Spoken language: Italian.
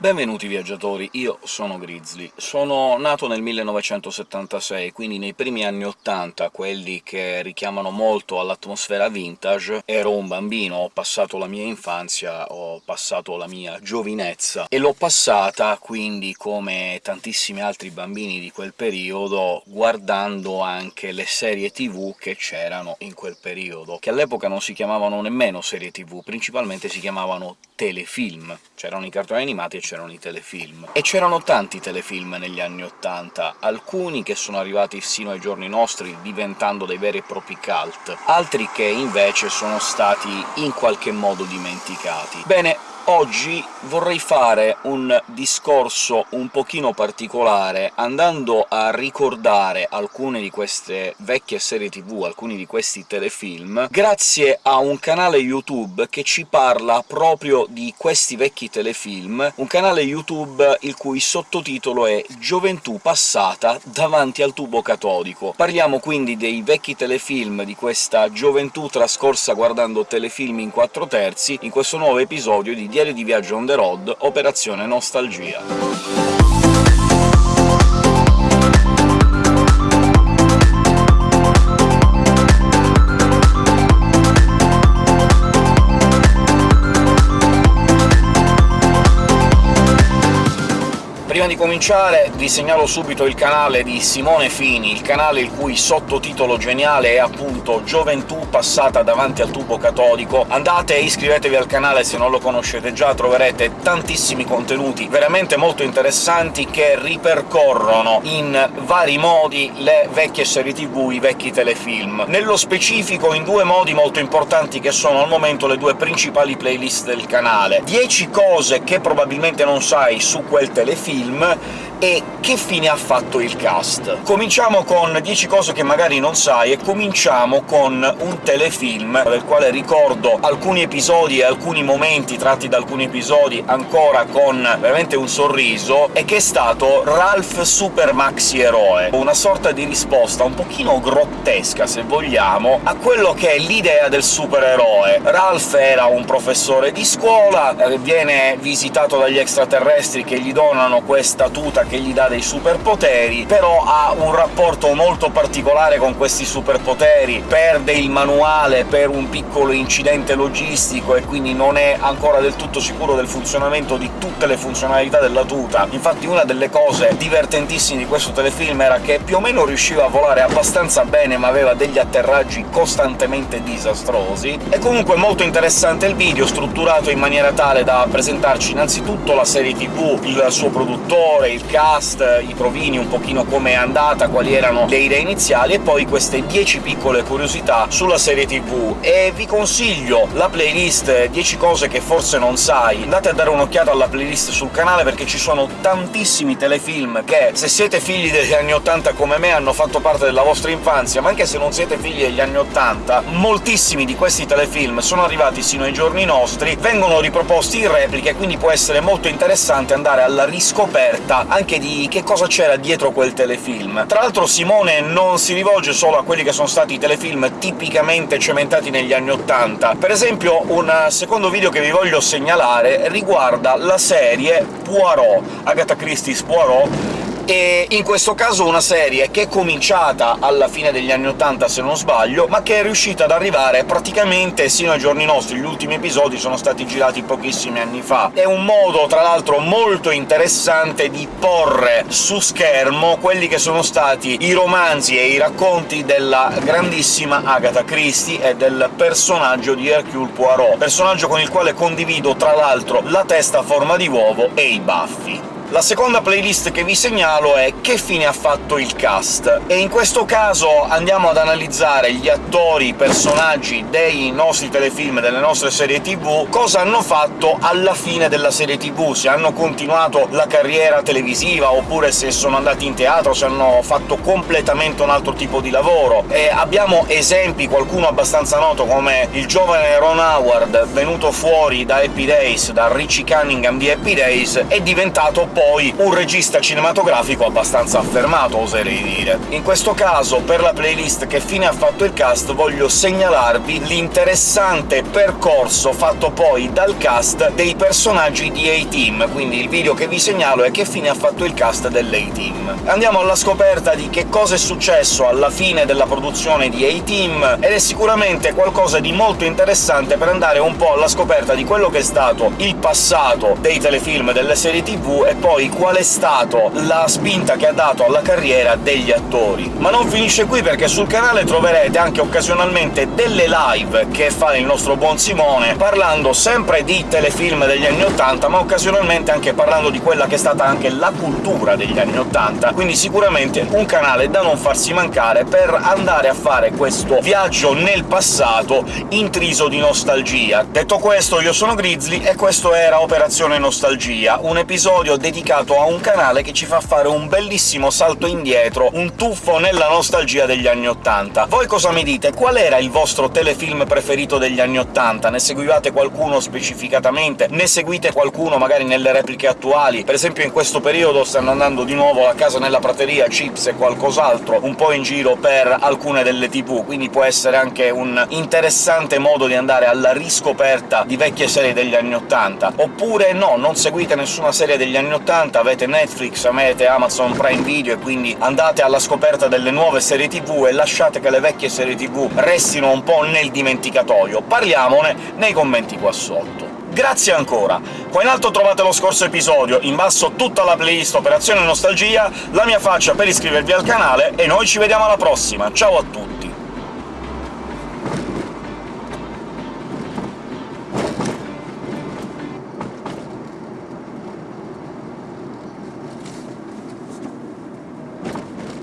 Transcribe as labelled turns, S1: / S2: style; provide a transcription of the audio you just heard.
S1: Benvenuti viaggiatori, io sono Grizzly. Sono nato nel 1976, quindi nei primi anni '80, quelli che richiamano molto all'atmosfera vintage. Ero un bambino, ho passato la mia infanzia, ho passato la mia giovinezza, e l'ho passata, quindi, come tantissimi altri bambini di quel periodo, guardando anche le serie tv che c'erano in quel periodo, che all'epoca non si chiamavano nemmeno serie tv, principalmente si chiamavano telefilm. C'erano i cartoni animati e c'erano i telefilm. E c'erano tanti telefilm negli anni '80, alcuni che sono arrivati sino ai giorni nostri, diventando dei veri e propri cult, altri che invece sono stati in qualche modo dimenticati. Bene, Oggi vorrei fare un discorso un pochino particolare, andando a ricordare alcune di queste vecchie serie tv, alcuni di questi telefilm, grazie a un canale YouTube che ci parla proprio di questi vecchi telefilm, un canale YouTube il cui sottotitolo è «Gioventù passata davanti al tubo catodico». Parliamo quindi dei vecchi telefilm, di questa gioventù trascorsa guardando telefilm in 4 terzi, in questo nuovo episodio di Diario di viaggio on the road, Operazione Nostalgia. Prima di cominciare vi segnalo subito il canale di Simone Fini, il canale il cui sottotitolo geniale è appunto «Gioventù passata davanti al tubo catodico». Andate e iscrivetevi al canale se non lo conoscete già, troverete tantissimi contenuti veramente molto interessanti che ripercorrono in vari modi le vecchie serie tv, i vecchi telefilm. Nello specifico in due modi molto importanti che sono al momento le due principali playlist del canale. 10 cose che probabilmente non sai su quel telefilm, film e che fine ha fatto il cast. Cominciamo con 10 cose che magari non sai, e cominciamo con un telefilm del quale ricordo alcuni episodi e alcuni momenti tratti da alcuni episodi ancora con veramente un sorriso, e che è stato Ralph Super Maxi Eroe, una sorta di risposta un pochino grottesca, se vogliamo, a quello che è l'idea del supereroe. Ralph era un professore di scuola, eh, viene visitato dagli extraterrestri che gli donano questa tuta che gli dà dei superpoteri, però ha un rapporto molto particolare con questi superpoteri, perde il manuale per un piccolo incidente logistico e quindi non è ancora del tutto sicuro del funzionamento di tutte le funzionalità della tuta. Infatti una delle cose divertentissime di questo telefilm era che più o meno riusciva a volare abbastanza bene, ma aveva degli atterraggi costantemente disastrosi. È comunque molto interessante il video, strutturato in maniera tale da presentarci innanzitutto la serie tv, il suo produttore, il cast, i provini, un pochino come è andata, quali erano le idee iniziali, e poi queste 10 piccole curiosità sulla serie tv. E vi consiglio la playlist 10 cose che forse non sai. Andate a dare un'occhiata alla playlist sul canale, perché ci sono tantissimi telefilm che, se siete figli degli anni 80 come me, hanno fatto parte della vostra infanzia, ma anche se non siete figli degli anni 80, moltissimi di questi telefilm sono arrivati sino ai giorni nostri, vengono riproposti in repliche, quindi può essere molto interessante andare alla riscoperta scoperta anche di che cosa c'era dietro quel telefilm. Tra l'altro Simone non si rivolge solo a quelli che sono stati i telefilm tipicamente cementati negli anni '80. Per esempio un secondo video che vi voglio segnalare riguarda la serie Poirot, Agatha Christie's Poirot, e in questo caso una serie che è cominciata alla fine degli anni '80, se non sbaglio, ma che è riuscita ad arrivare praticamente sino ai giorni nostri. Gli ultimi episodi sono stati girati pochissimi anni fa. È un modo, tra l'altro, molto interessante di porre su schermo quelli che sono stati i romanzi e i racconti della grandissima Agatha Christie e del personaggio di Hercule Poirot, personaggio con il quale condivido, tra l'altro, la testa a forma di uovo e i baffi. La seconda playlist che vi segnalo è «Che fine ha fatto il cast?», e in questo caso andiamo ad analizzare gli attori, i personaggi dei nostri telefilm, delle nostre serie tv, cosa hanno fatto alla fine della serie tv, se hanno continuato la carriera televisiva, oppure se sono andati in teatro, se hanno fatto completamente un altro tipo di lavoro. E abbiamo esempi, qualcuno abbastanza noto come il giovane Ron Howard, venuto fuori da Happy Days, da Richie Cunningham di Happy Days, è diventato poi un regista cinematografico abbastanza affermato, oserei dire. In questo caso, per la playlist «Che fine ha fatto il cast», voglio segnalarvi l'interessante percorso fatto poi dal cast dei personaggi di A-Team, quindi il video che vi segnalo è «Che fine ha fatto il cast dell'A-Team». Andiamo alla scoperta di che cosa è successo alla fine della produzione di A-Team, ed è sicuramente qualcosa di molto interessante per andare un po' alla scoperta di quello che è stato il passato dei telefilm delle serie tv e poi qual è stato la spinta che ha dato alla carriera degli attori. Ma non finisce qui, perché sul canale troverete anche occasionalmente delle live che fa il nostro buon Simone, parlando sempre di telefilm degli anni '80, ma occasionalmente anche parlando di quella che è stata anche la cultura degli anni '80, quindi sicuramente un canale da non farsi mancare per andare a fare questo viaggio nel passato intriso di nostalgia. Detto questo, io sono Grizzly e questo era Operazione Nostalgia, un episodio dedicato a un canale che ci fa fare un bellissimo salto indietro, un tuffo nella nostalgia degli anni '80. Voi cosa mi dite? Qual era il vostro telefilm preferito degli anni '80? Ne seguivate qualcuno specificatamente? Ne seguite qualcuno magari nelle repliche attuali? Per esempio in questo periodo stanno andando di nuovo a casa nella prateria Chips e qualcos'altro, un po' in giro per alcune delle tv, quindi può essere anche un interessante modo di andare alla riscoperta di vecchie serie degli anni '80. Oppure no, non seguite nessuna serie degli anni '80, avete Netflix, avete Amazon Prime Video, e quindi andate alla scoperta delle nuove serie tv e lasciate che le vecchie serie tv restino un po' nel dimenticatoio. Parliamone nei commenti qua sotto. Grazie ancora! Qua in alto trovate lo scorso episodio, in basso tutta la playlist Operazione Nostalgia, la mia faccia per iscrivervi al canale, e noi ci vediamo alla prossima, ciao a tutti!